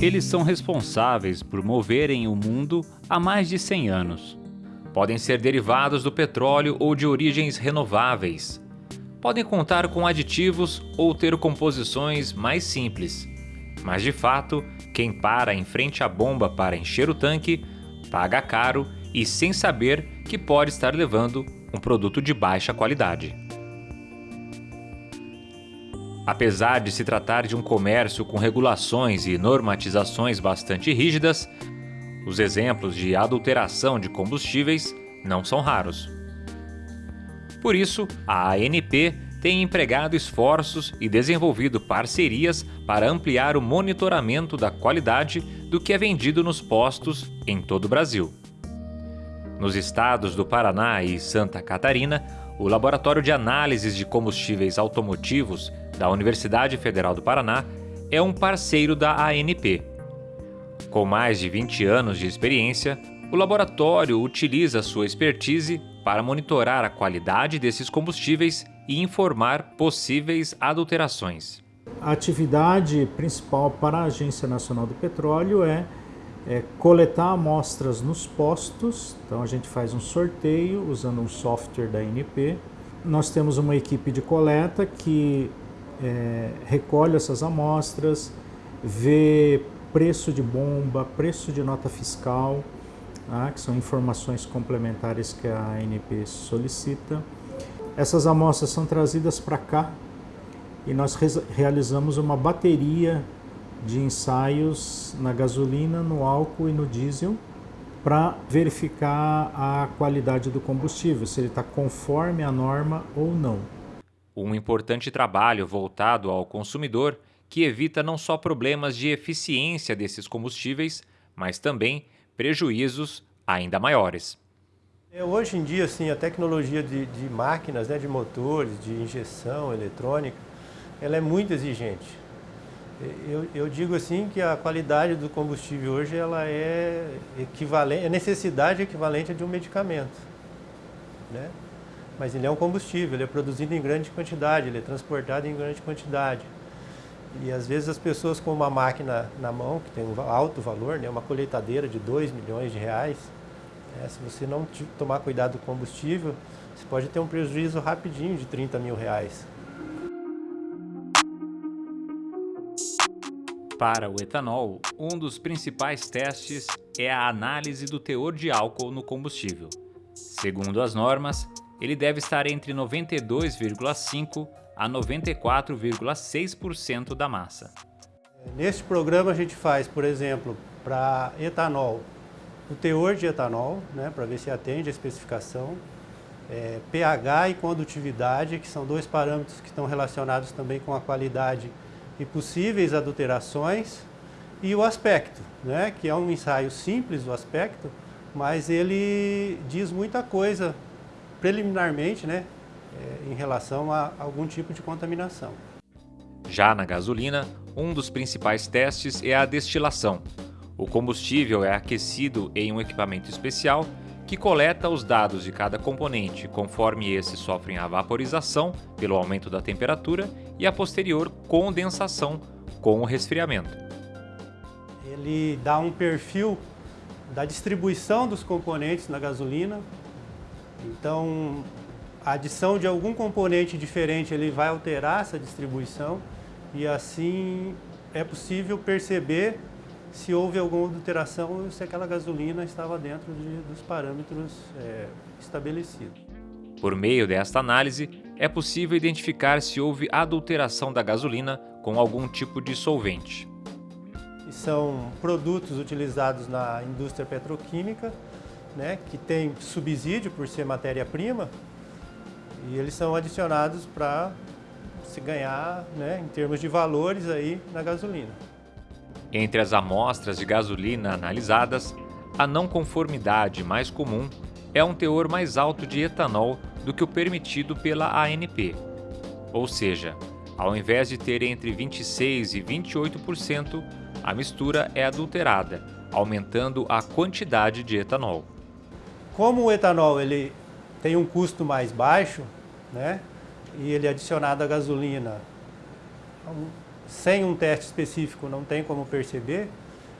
Eles são responsáveis por moverem o mundo há mais de 100 anos. Podem ser derivados do petróleo ou de origens renováveis. Podem contar com aditivos ou ter composições mais simples. Mas de fato, quem para em frente à bomba para encher o tanque, paga caro e sem saber que pode estar levando um produto de baixa qualidade. Apesar de se tratar de um comércio com regulações e normatizações bastante rígidas, os exemplos de adulteração de combustíveis não são raros. Por isso, a ANP tem empregado esforços e desenvolvido parcerias para ampliar o monitoramento da qualidade do que é vendido nos postos em todo o Brasil. Nos estados do Paraná e Santa Catarina, o Laboratório de Análises de Combustíveis Automotivos da Universidade Federal do Paraná é um parceiro da ANP. Com mais de 20 anos de experiência, o laboratório utiliza sua expertise para monitorar a qualidade desses combustíveis e informar possíveis adulterações. A atividade principal para a Agência Nacional do Petróleo é é coletar amostras nos postos, então a gente faz um sorteio usando um software da NP. Nós temos uma equipe de coleta que é, recolhe essas amostras, vê preço de bomba, preço de nota fiscal, tá? que são informações complementares que a ANP solicita. Essas amostras são trazidas para cá e nós realizamos uma bateria de ensaios na gasolina, no álcool e no diesel para verificar a qualidade do combustível, se ele está conforme a norma ou não. Um importante trabalho voltado ao consumidor que evita não só problemas de eficiência desses combustíveis, mas também prejuízos ainda maiores. É, hoje em dia, assim, a tecnologia de, de máquinas, né, de motores, de injeção eletrônica, ela é muito exigente. Eu, eu, digo assim que a qualidade do combustível hoje ela é equivalente, é necessidade equivalente a de um medicamento, né? Mas ele é um combustível, ele é produzido em grande quantidade, ele é transportado em grande quantidade. E às vezes as pessoas com uma máquina na mão, que tem um alto valor, né, uma colheitadeira de 2 milhões de reais, né, se você não tomar cuidado do combustível, você pode ter um prejuízo rapidinho de 30 mil reais. Para o etanol, um dos principais testes é a análise do teor de álcool no combustível. Segundo as normas, ele deve estar entre 92,5% a 94,6% da massa. Neste programa a gente faz, por exemplo, para etanol, o teor de etanol, né, para ver se atende a especificação, é, pH e condutividade, que são dois parâmetros que estão relacionados também com a qualidade e possíveis adulterações e o aspecto, né, que é um ensaio simples o aspecto, mas ele diz muita coisa preliminarmente né, é, em relação a algum tipo de contaminação. Já na gasolina, um dos principais testes é a destilação. O combustível é aquecido em um equipamento especial que coleta os dados de cada componente conforme esses sofrem a vaporização pelo aumento da temperatura e a posterior condensação com o resfriamento. Ele dá um perfil da distribuição dos componentes na gasolina. Então, a adição de algum componente diferente ele vai alterar essa distribuição e assim é possível perceber se houve alguma adulteração se aquela gasolina estava dentro de, dos parâmetros é, estabelecidos. Por meio desta análise, é possível identificar se houve adulteração da gasolina com algum tipo de solvente. São produtos utilizados na indústria petroquímica, né, que tem subsídio por ser matéria-prima, e eles são adicionados para se ganhar né, em termos de valores aí na gasolina. Entre as amostras de gasolina analisadas, a não conformidade mais comum é um teor mais alto de etanol do que o permitido pela ANP. Ou seja, ao invés de ter entre 26% e 28%, a mistura é adulterada, aumentando a quantidade de etanol. Como o etanol ele tem um custo mais baixo, né, e ele é adicionado à gasolina sem um teste específico não tem como perceber,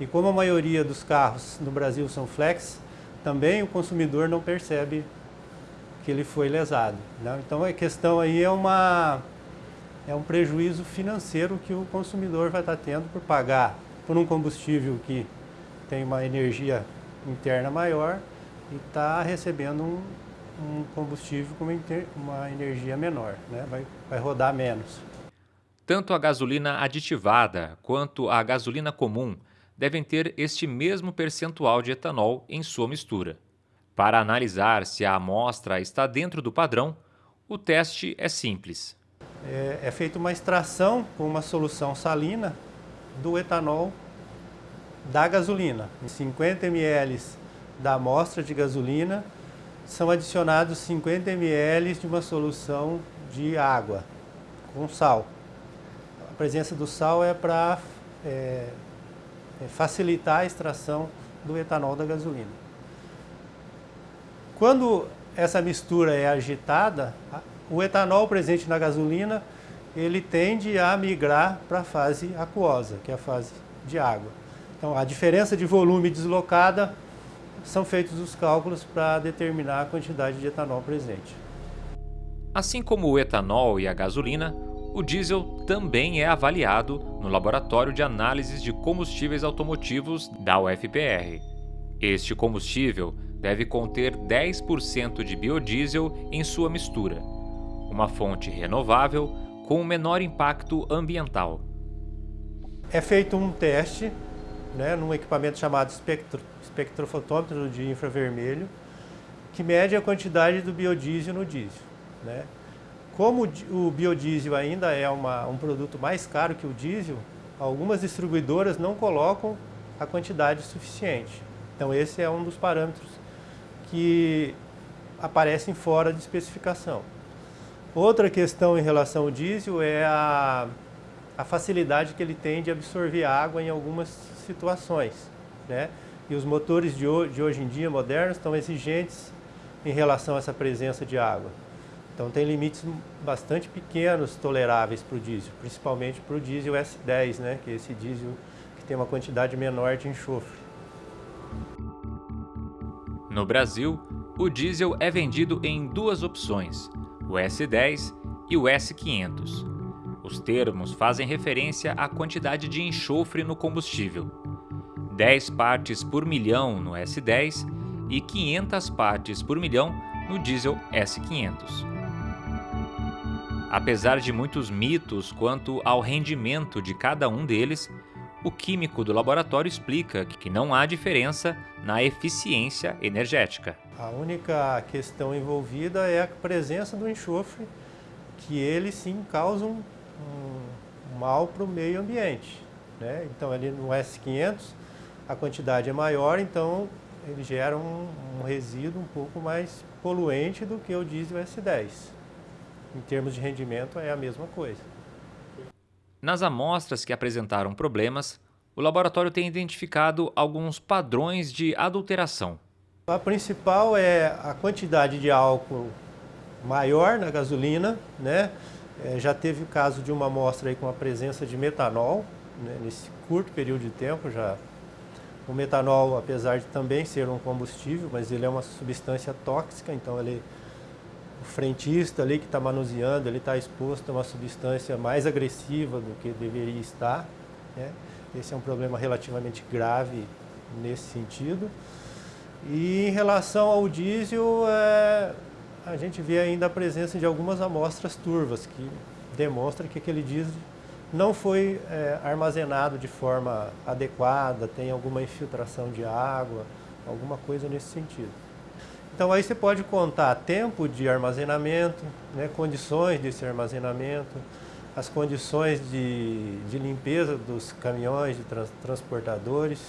E como a maioria dos carros no Brasil são flex, também o consumidor não percebe que ele foi lesado. Né? Então a questão aí é, uma, é um prejuízo financeiro que o consumidor vai estar tendo por pagar por um combustível que tem uma energia interna maior e está recebendo um, um, combustível com uma, uma energia menor, né? vai, vai rodar menos. Tanto a gasolina aditivada quanto a gasolina comum devem ter este mesmo percentual de etanol em sua mistura. Para analisar se a amostra está dentro do padrão, o teste é simples. É, é feita uma extração com uma solução salina do etanol da gasolina. Em 50 ml da amostra de gasolina, são adicionados 50 ml de uma solução de água com sal. Presença do sal é para é, é facilitar a extração do etanol da gasolina. Quando essa mistura é agitada, o etanol presente na gasolina, ele tende a migrar para a fase aquosa, que é a fase de água. Então, a diferença de volume deslocada são feitos os cálculos para determinar a quantidade de etanol presente. Assim como o etanol e a gasolina, o diesel também é avaliado no Laboratório de Análises de Combustíveis Automotivos da UFPR. Este combustível deve conter 10% de biodiesel em sua mistura, uma fonte renovável com menor impacto ambiental. É feito um teste né, num equipamento chamado espectro, espectrofotômetro de infravermelho, que mede a quantidade do biodiesel no diesel. Né? Como o biodiesel ainda é uma, um produto mais caro que o diesel, algumas distribuidoras não colocam a quantidade suficiente. Então esse é um dos parâmetros que aparecem fora de especificação. Outra questão em relação ao diesel é a, a facilidade que ele tem de absorver água em algumas situações. Né? E os motores de hoje, de hoje em dia, modernos, estão exigentes em relação a essa presença de água. Então tem limites bastante pequenos toleráveis para o diesel, principalmente para o diesel S10, né, que é esse diesel que tem uma quantidade menor de enxofre. No Brasil, o diesel é vendido em duas opções, o S10 e o S500. Os termos fazem referência à quantidade de enxofre no combustível. 10 partes por milhão no S10 e 500 partes por milhão no diesel S500. Apesar de muitos mitos quanto ao rendimento de cada um deles, o químico do laboratório explica que não há diferença na eficiência energética. A única questão envolvida é a presença do enxofre, que ele sim causa um, um mal para o meio ambiente. Né? Então ali no S500 a quantidade é maior, então ele gera um, um resíduo um pouco mais poluente do que o diesel S10 em termos de rendimento é a mesma coisa. Nas amostras que apresentaram problemas, o laboratório tem identificado alguns padrões de adulteração. A principal é a quantidade de álcool maior na gasolina, né? É, já teve o caso de uma amostra aí com a presença de metanol, né? nesse curto período de tempo já. O metanol, apesar de também ser um combustível, mas ele é uma substância tóxica, então ele o frentista ali que está manuseando, ele está exposto a uma substância mais agressiva do que deveria estar. Né? Esse é um problema relativamente grave nesse sentido. E em relação ao diesel, é, a gente vê ainda a presença de algumas amostras turvas, que demonstra que aquele diesel não foi é, armazenado de forma adequada, tem alguma infiltração de água, alguma coisa nesse sentido. Então aí você pode contar tempo de armazenamento, né, condições desse armazenamento, as condições de, de limpeza dos caminhões, de trans, transportadores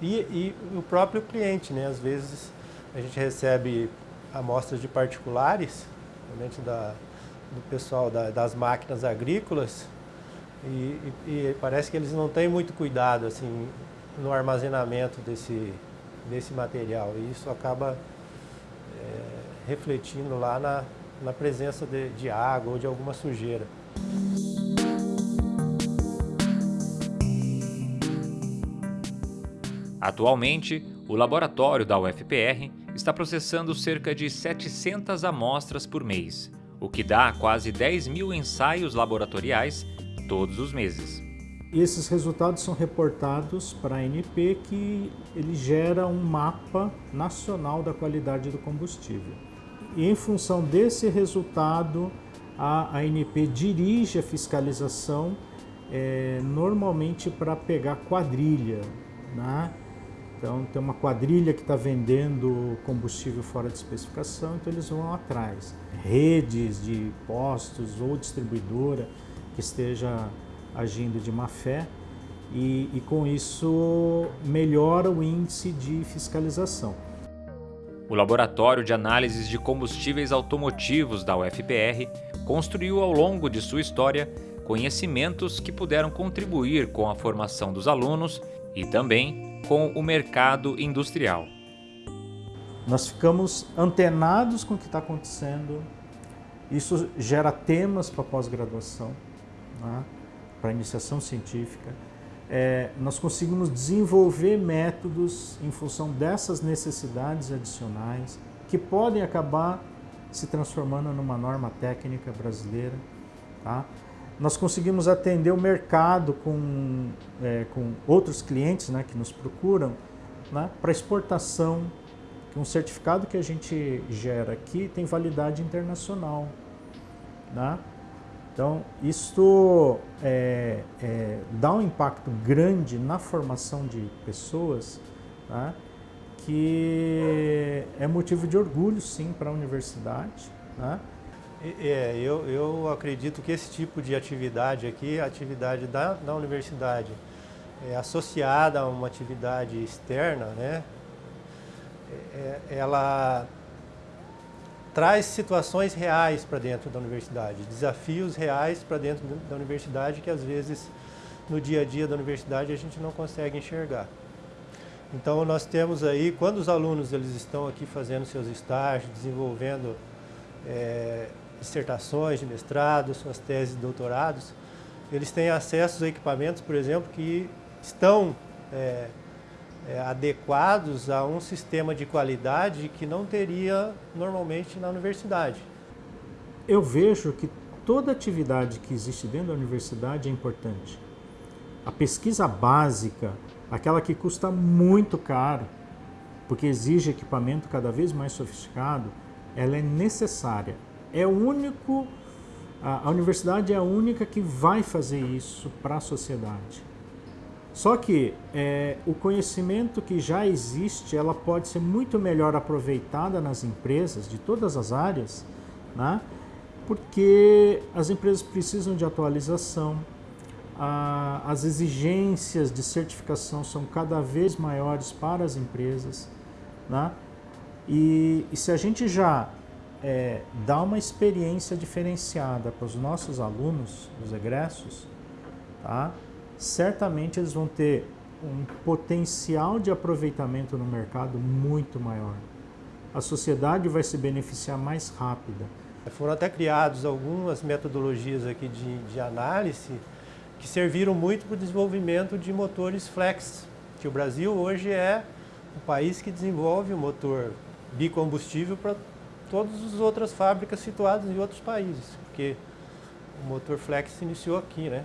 e, e, o próprio cliente. Né? Às vezes a gente recebe amostras de particulares, realmente da, do pessoal da, das máquinas agrícolas e, e, e parece que eles não têm muito cuidado assim, no armazenamento desse, desse material. E isso acaba é, refletindo lá na, na presença de, de água ou de alguma sujeira. Atualmente, o laboratório da UFPR está processando cerca de 700 amostras por mês, o que dá quase 10 mil ensaios laboratoriais todos os meses. E esses resultados são reportados para a ANP, que ele gera um mapa nacional da qualidade do combustível. E em função desse resultado, a ANP dirige a fiscalização é, normalmente para pegar quadrilha. Né? Então tem uma quadrilha que está vendendo combustível fora de especificação, então eles vão atrás. Redes de postos ou distribuidora que esteja agindo de má fé e, e com isso melhora o índice de fiscalização. O Laboratório de Análises de Combustíveis Automotivos da UFPR construiu ao longo de sua história conhecimentos que puderam contribuir com a formação dos alunos e também com o mercado industrial. Nós ficamos antenados com o que está acontecendo, isso gera temas para pós-graduação, né? Para iniciação científica. É, nós conseguimos desenvolver métodos em função dessas necessidades adicionais que podem acabar se transformando numa norma técnica brasileira. Tá? Nós conseguimos atender o mercado com, é, com outros clientes né, que nos procuram né, para exportação, que um certificado que a gente gera aqui tem validade internacional. Né? Então, isso é, é, dá um impacto grande na formação de pessoas, tá? que é motivo de orgulho, sim, para a universidade. Tá? É, eu, eu acredito que esse tipo de atividade aqui, a atividade da, da universidade, é associada a uma atividade externa, né? É ela traz situações reais para dentro da universidade, desafios reais para dentro da universidade que às vezes no dia a dia da universidade a gente não consegue enxergar. Então nós temos aí, quando os alunos eles estão aqui fazendo seus estágios, desenvolvendo é, dissertações de mestrado, suas teses de doutorados, eles têm acesso a equipamentos, por exemplo, que estão é, adequados a um sistema de qualidade que não teria normalmente na universidade. Eu vejo que toda atividade que existe dentro da universidade é importante. A pesquisa básica, aquela que custa muito caro, porque exige equipamento cada vez mais sofisticado, ela é necessária. É o único, a universidade é a única que vai fazer isso para a sociedade. Só que é, o conhecimento que já existe, ela pode ser muito melhor aproveitada nas empresas de todas as áreas, né? porque as empresas precisam de atualização, a, as exigências de certificação são cada vez maiores para as empresas, né? e, e se a gente já é, dá uma experiência diferenciada para os nossos alunos, os egressos, tá? Certamente eles vão ter um potencial de aproveitamento no mercado muito maior. A sociedade vai se beneficiar mais rápida. Foram até criados algumas metodologias aqui de, de análise que serviram muito para o desenvolvimento de motores flex, que o Brasil hoje é o país que desenvolve o motor bicombustível para todas as outras fábricas situadas em outros países, porque o motor flex se iniciou aqui, né?